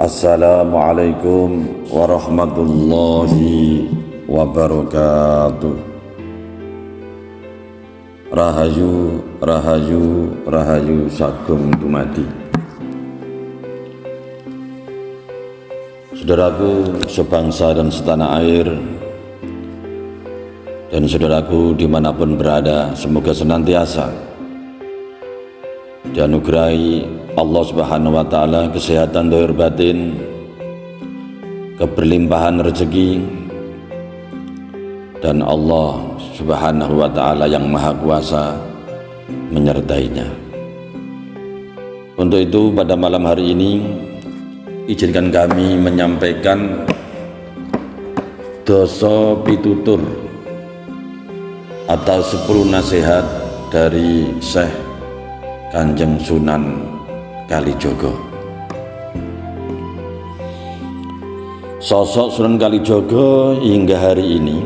Assalamualaikum warahmatullahi wabarakatuh. Rahayu, rahayu, rahayu sagum dumadi. Saudaraku sebangsa dan setanah air dan saudaraku di mana pun berada semoga senantiasa dianugerahi Allah Subhanahu wa taala kesehatan dohir batin, keberlimpahan rezeki dan Allah Subhanahu wa taala yang maha kuasa menyertainya. Untuk itu pada malam hari ini izinkan kami menyampaikan dosa pitutur atau sepuluh nasihat dari Syekh Kanjeng Sunan Kalijogo Sosok Sunan Kalijogo hingga hari ini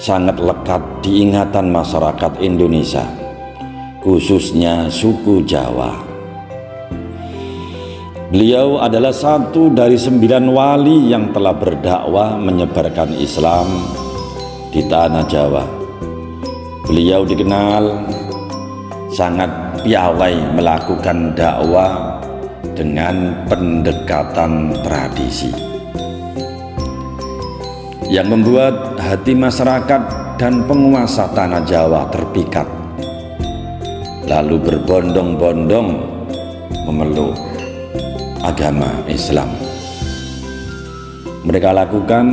sangat lekat diingatan masyarakat Indonesia khususnya suku Jawa. Beliau adalah satu dari sembilan wali yang telah berdakwah menyebarkan Islam di tanah Jawa. Beliau dikenal sangat piawai melakukan dakwah dengan pendekatan tradisi yang membuat hati masyarakat dan penguasa tanah Jawa terpikat. Lalu berbondong-bondong memeluk agama Islam. Mereka lakukan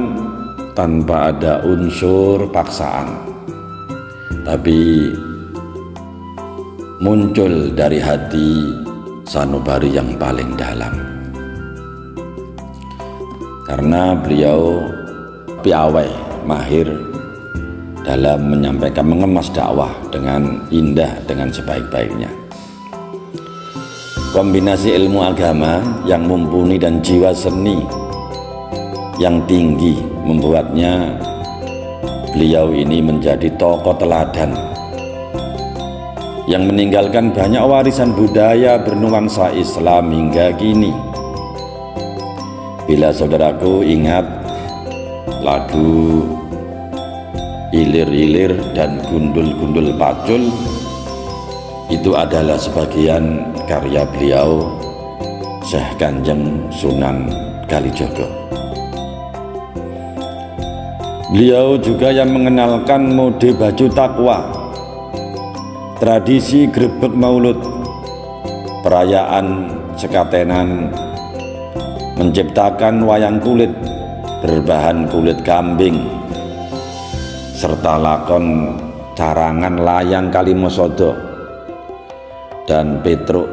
tanpa ada unsur paksaan. Tapi muncul dari hati sanubari yang paling dalam. Karena beliau piawai mahir dalam menyampaikan mengemas dakwah dengan indah dengan sebaik-baiknya. Kombinasi ilmu agama yang mumpuni dan jiwa seni yang tinggi membuatnya beliau ini menjadi tokoh teladan yang meninggalkan banyak warisan budaya bernuansa Islam hingga kini. Bila saudaraku ingat lagu ilir-ilir dan gundul-gundul pacul itu adalah sebagian karya beliau Syekh Kanjeng Sunan Kalijogo. Beliau juga yang mengenalkan mode baju takwa tradisi grebek maulud. Perayaan sekatenan menciptakan wayang kulit berbahan kulit kambing serta lakon carangan layang kalimosodo dan Petruk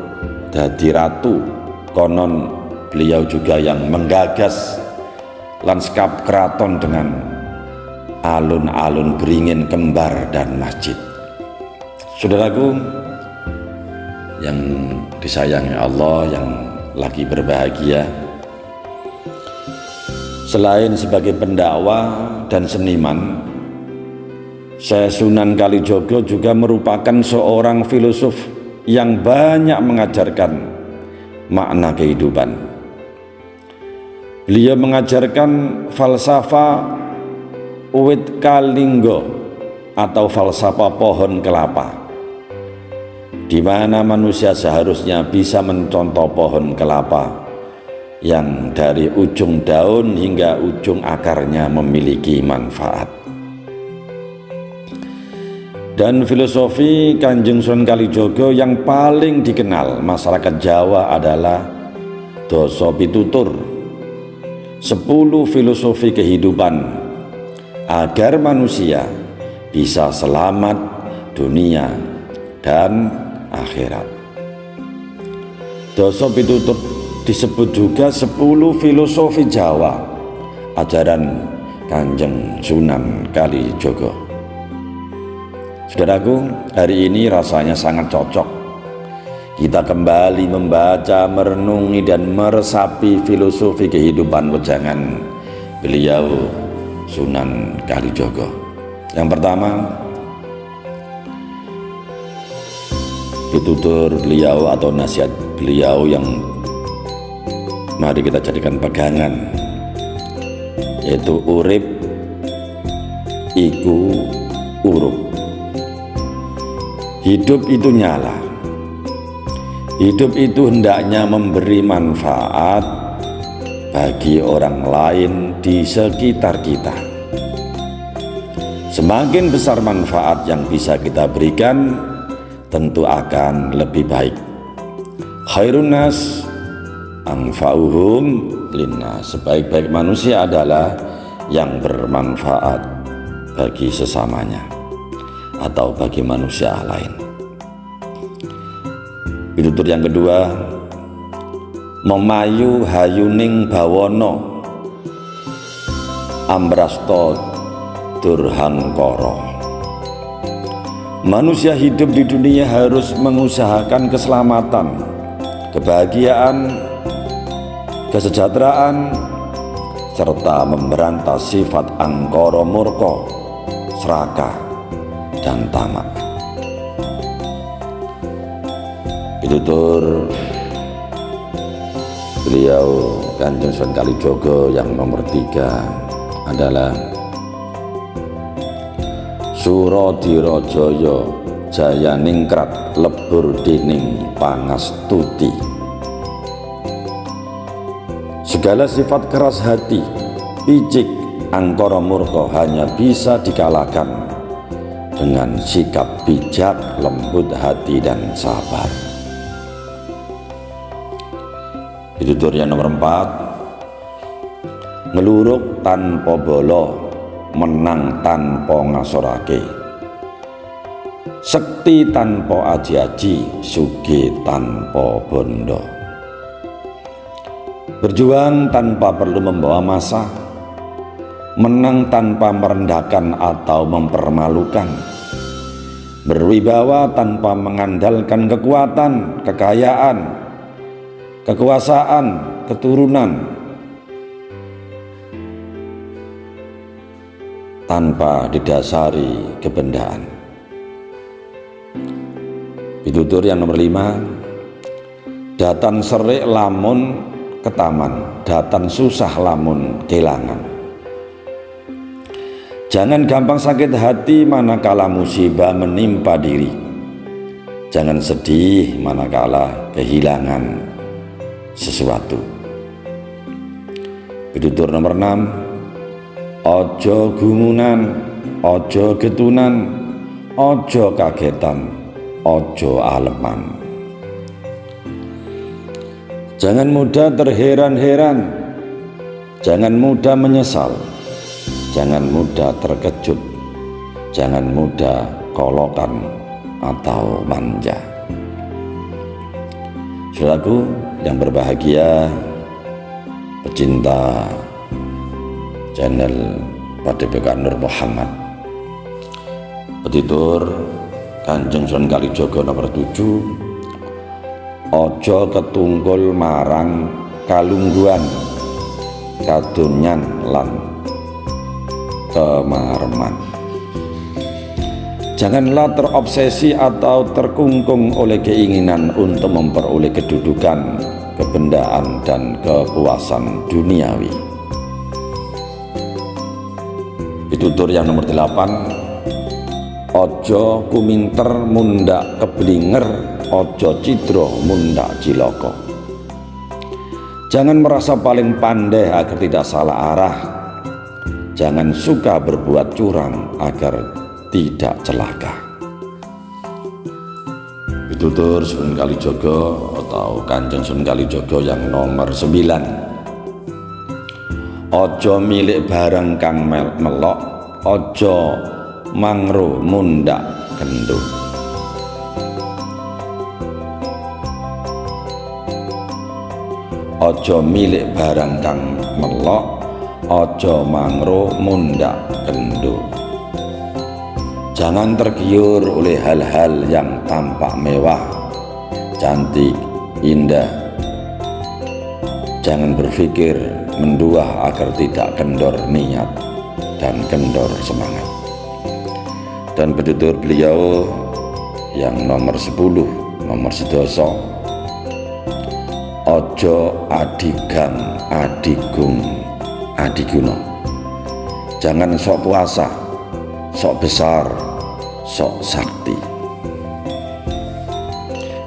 dadi ratu konon beliau juga yang menggagas lanskap keraton dengan alun-alun beringin kembar dan masjid Saudaraku yang disayangi Allah yang lagi berbahagia selain sebagai pendakwa dan seniman saya Sunan Kalijogo juga merupakan seorang filosof yang banyak mengajarkan makna kehidupan. Beliau mengajarkan falsafah Uwit Kalinggo atau falsafah pohon kelapa di mana manusia seharusnya bisa mencontoh pohon kelapa yang dari ujung daun hingga ujung akarnya memiliki manfaat. Dan filosofi Kanjeng Sunan Kalijogo yang paling dikenal masyarakat Jawa adalah doso pitutur, sepuluh filosofi kehidupan agar manusia bisa selamat dunia dan akhirat. Dosa pitutur disebut juga 10 filosofi Jawa. Ajaran Kanjeng Sunan Kalijogo. Saudaraku, hari ini rasanya sangat cocok. Kita kembali membaca, merenungi dan meresapi filosofi kehidupan wejangan beliau Sunan Kalijogo. Yang pertama, pitutur beliau atau nasihat beliau yang mari kita jadikan pegangan yaitu urip iku urup. Hidup itu nyala. Hidup itu hendaknya memberi manfaat bagi orang lain di sekitar kita. Semakin besar manfaat yang bisa kita berikan tentu akan lebih baik. Khairun nas anfa'uhum linna sebaik-baik manusia adalah yang bermanfaat bagi sesamanya atau bagi manusia lain. Pitutur yang kedua. Memayu hayuning bawono. Ambrasto durhangkoro manusia hidup di dunia harus mengusahakan keselamatan kebahagiaan kesejahteraan serta memberantas sifat angkoro murko, serakah, dan tamak. Pitutur beliau Kanjeng Sunan Kalijogo yang nomor tiga adalah Surodirajoyo Jaya Ningkrat Lebur Dining Pangastuti. Segala sifat keras hati, picik, angkoro murko hanya bisa dikalahkan dengan sikap bijak, lembut hati dan sabar. Pitutur yang nomor empat, ngeluruk tanpa bolo, menang tanpa ngasorake. Sekti tanpa aji-aji, sugi tanpa bondo. Berjuang tanpa perlu membawa masa, menang tanpa merendahkan atau mempermalukan, berwibawa tanpa mengandalkan kekuatan, kekayaan, kekuasaan, keturunan, tanpa didasari kebendaan. Pitutur yang nomor lima, datan serik lamun ketaman datan susah lamun kelangan jangan gampang sakit hati manakala musibah menimpa diri. Jangan sedih manakala kehilangan sesuatu. Pitutur nomor 6 Ojo gumunan Ojo getunan Ojo kagetan Ojo aleman Jangan mudah terheran-heran, jangan mudah menyesal, jangan mudah terkejut, jangan mudah kolokan atau manja. Saudaraku yang berbahagia, pecinta channel Padepokan Nur Muhammad. Petitur Kanjeng Sunan Kalijogo nomor 7 ojo ketunggul marang kalungguan kadunyan lan kemareman. Janganlah terobsesi atau terkungkung oleh keinginan untuk memperoleh kedudukan kebendaan dan kepuasan duniawi pitutur yang nomor 8 ojo kuminter mundak keblinger ojo cidro munda ciloko. Jangan merasa paling pandai agar tidak salah arah. Jangan suka berbuat curang agar tidak celaka. Pitutur Sun Kalijogo atau Kanjeng Sun Kalijogo yang nomor 9 ojo milik barang kang melok ojo mangro mundak kendung ojo milik barang kang melok ojo mangro mundak kendo jangan tergiur oleh hal-hal yang tampak mewah cantik indah. Jangan berpikir mendua agar tidak kendor niat dan kendor semangat. Dan petutur beliau yang nomor 10 nomor sedoso ojo adigang adigung adiguna. Jangan sok kuasa sok besar sok sakti.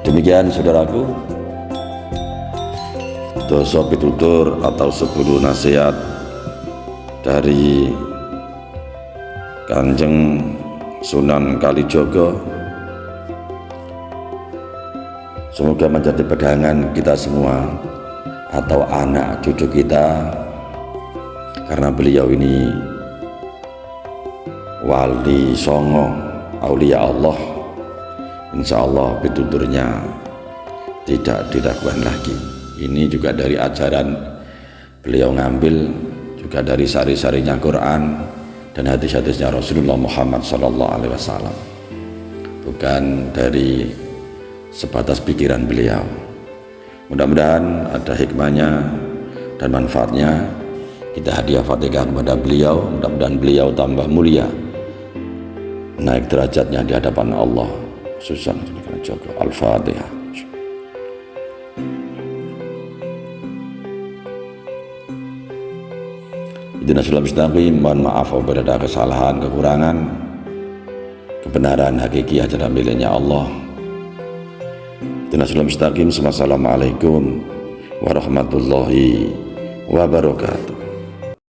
Demikian saudaraku dosa pitutur atau sepuluh nasihat dari Kanjeng Sunan Kalijogo. Semoga menjadi pegangan kita semua atau anak cucu kita karena beliau ini wali songo aulia Allah. Insya Allah pituturnya tidak diragukan lagi ini juga dari ajaran beliau ngambil juga dari sari-sarinya Quran dan hadis-hadisnya Rasulullah Muhammad Wasallam. Bukan dari sebatas pikiran beliau. Mudah-mudahan ada hikmahnya dan manfaatnya. Kita hadiah fatihah kepada beliau. Mudah-mudahan beliau tambah mulia. Naik derajatnya di hadapan Allah Susan Al-Fatihah Idina sulam mustaqim mohon maaf apabila ada kesalahan, kekurangan kebenaran hakiki ajaran miliknya Allah. Idina sulam mustaqim Assalamualaikum warahmatullahi wabarakatuh